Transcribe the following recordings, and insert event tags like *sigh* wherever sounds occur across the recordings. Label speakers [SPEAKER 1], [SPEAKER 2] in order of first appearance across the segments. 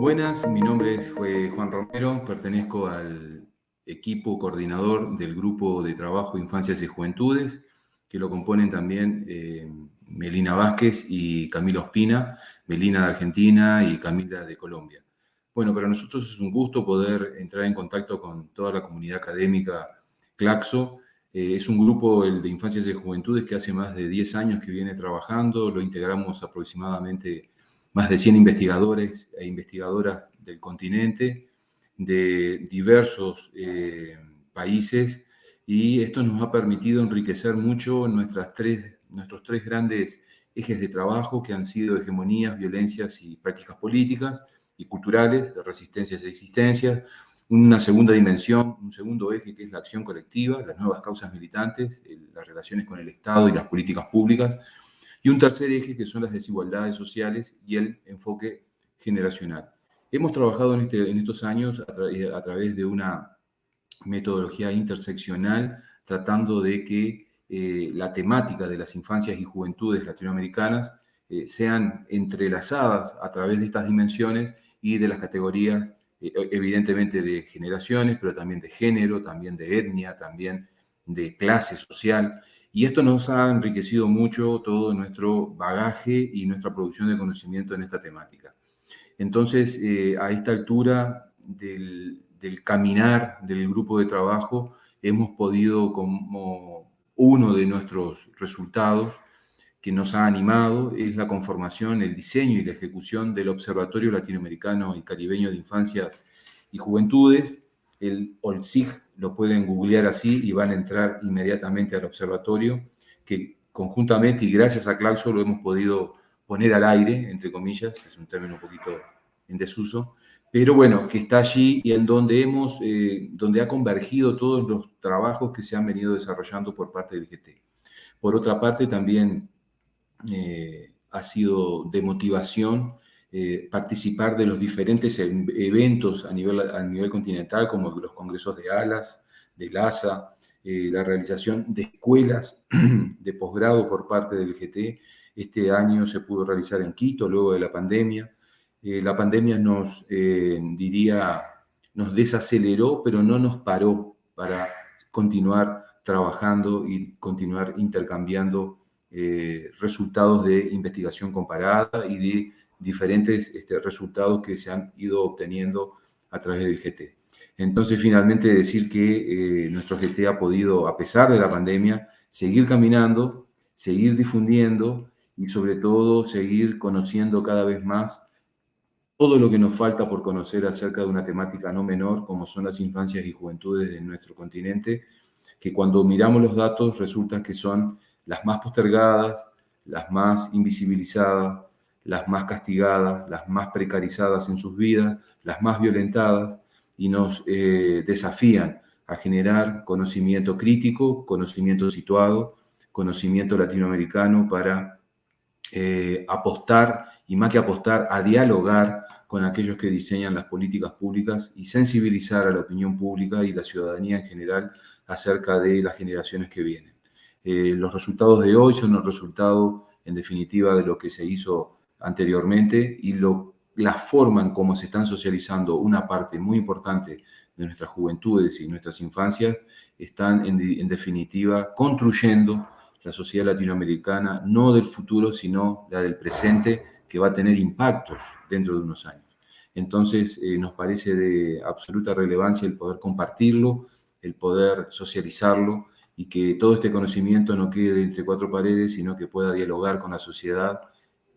[SPEAKER 1] Buenas, mi nombre es Juan Romero, pertenezco al equipo coordinador del Grupo de Trabajo Infancias y Juventudes, que lo componen también eh, Melina Vázquez y Camilo Ospina, Melina de Argentina y Camila de Colombia. Bueno, para nosotros es un gusto poder entrar en contacto con toda la comunidad académica Claxo. Eh, es un grupo, el de Infancias y Juventudes, que hace más de 10 años que viene trabajando, lo integramos aproximadamente más de 100 investigadores e investigadoras del continente, de diversos eh, países, y esto nos ha permitido enriquecer mucho nuestras tres, nuestros tres grandes ejes de trabajo que han sido hegemonías, violencias y prácticas políticas y culturales, de resistencias e existencias, una segunda dimensión, un segundo eje que es la acción colectiva, las nuevas causas militantes, las relaciones con el Estado y las políticas públicas, y un tercer eje que son las desigualdades sociales y el enfoque generacional. Hemos trabajado en, este, en estos años a, través de una metodología interseccional tratando de que eh, la temática de las infancias y juventudes latinoamericanas eh, sean entrelazadas a través de estas dimensiones y de las categorías, eh, evidentemente de generaciones, pero también de género, también de etnia, también de clase social. Y esto nos ha enriquecido mucho todo nuestro bagaje y nuestra producción de conocimiento en esta temática. Entonces, a esta altura del, caminar del grupo de trabajo, hemos podido, como uno de nuestros resultados que nos ha animado, es la conformación, el diseño y la ejecución del Observatorio Latinoamericano y Caribeño de Infancias y Juventudes, el OLSIG, lo pueden googlear así y van a entrar inmediatamente al observatorio, que conjuntamente y gracias a Clauso lo hemos podido poner al aire, entre comillas, es un término un poquito en desuso, pero bueno, que está allí y en donde hemos, eh, donde ha convergido todos los trabajos que se han venido desarrollando por parte del GT. Por otra parte, también eh, ha sido de motivación eh, participar de los diferentes eventos a nivel, a nivel continental, como los congresos de ALAS, de LASA, la realización de escuelas *clears throat* de posgrado por parte del GT. Este año se pudo realizar en Quito, luego de la pandemia. Eh, la pandemia nos, diría, nos desaceleró, pero no nos paró para continuar trabajando y continuar intercambiando resultados de investigación comparada y de diferentes este, resultados que se han ido obteniendo a través del GT. Entonces, finalmente decir que eh, nuestro GT ha podido, a pesar de la pandemia, seguir caminando, seguir difundiendo y sobre todo seguir conociendo cada vez más todo lo que nos falta por conocer acerca de una temática no menor como son las infancias y juventudes de nuestro continente, que cuando miramos los datos resulta que son las más postergadas, las más invisibilizadas, las más castigadas, las más precarizadas en sus vidas, las más violentadas, y nos eh, desafían a generar conocimiento crítico, conocimiento situado, conocimiento latinoamericano para eh, apostar, y más que apostar, a dialogar con aquellos que diseñan las políticas públicas y sensibilizar a la opinión pública y la ciudadanía en general acerca de las generaciones que vienen. Eh, los resultados de hoy son el resultado, en definitiva, de lo que se hizo anteriormente y lo, la forma en cómo se están socializando una parte muy importante de nuestras juventudes y nuestras infancias están en, definitiva construyendo la sociedad latinoamericana no del futuro sino la del presente que va a tener impactos dentro de unos años. Entonces eh, nos parece de absoluta relevancia el poder compartirlo, el poder socializarlo y que todo este conocimiento no quede entre cuatro paredes, sino que pueda dialogar con la sociedad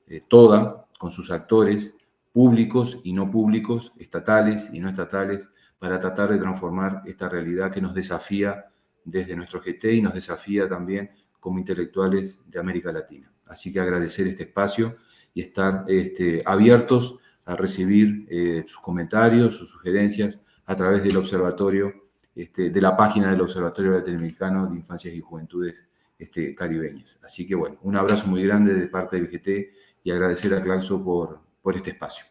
[SPEAKER 1] eh, toda, con sus actores públicos y no públicos, estatales y no estatales, para tratar de transformar esta realidad que nos desafía desde nuestro GT y nos desafía también como intelectuales de América Latina. Así que agradecer este espacio y estar este, abiertos a recibir eh, sus comentarios, sus sugerencias a través del observatorio, este, de la página del Observatorio Latinoamericano de Infancias y Juventudes este, Caribeñas. Así que bueno, un abrazo muy grande de parte del GT y agradecer a Claxo por, por este espacio.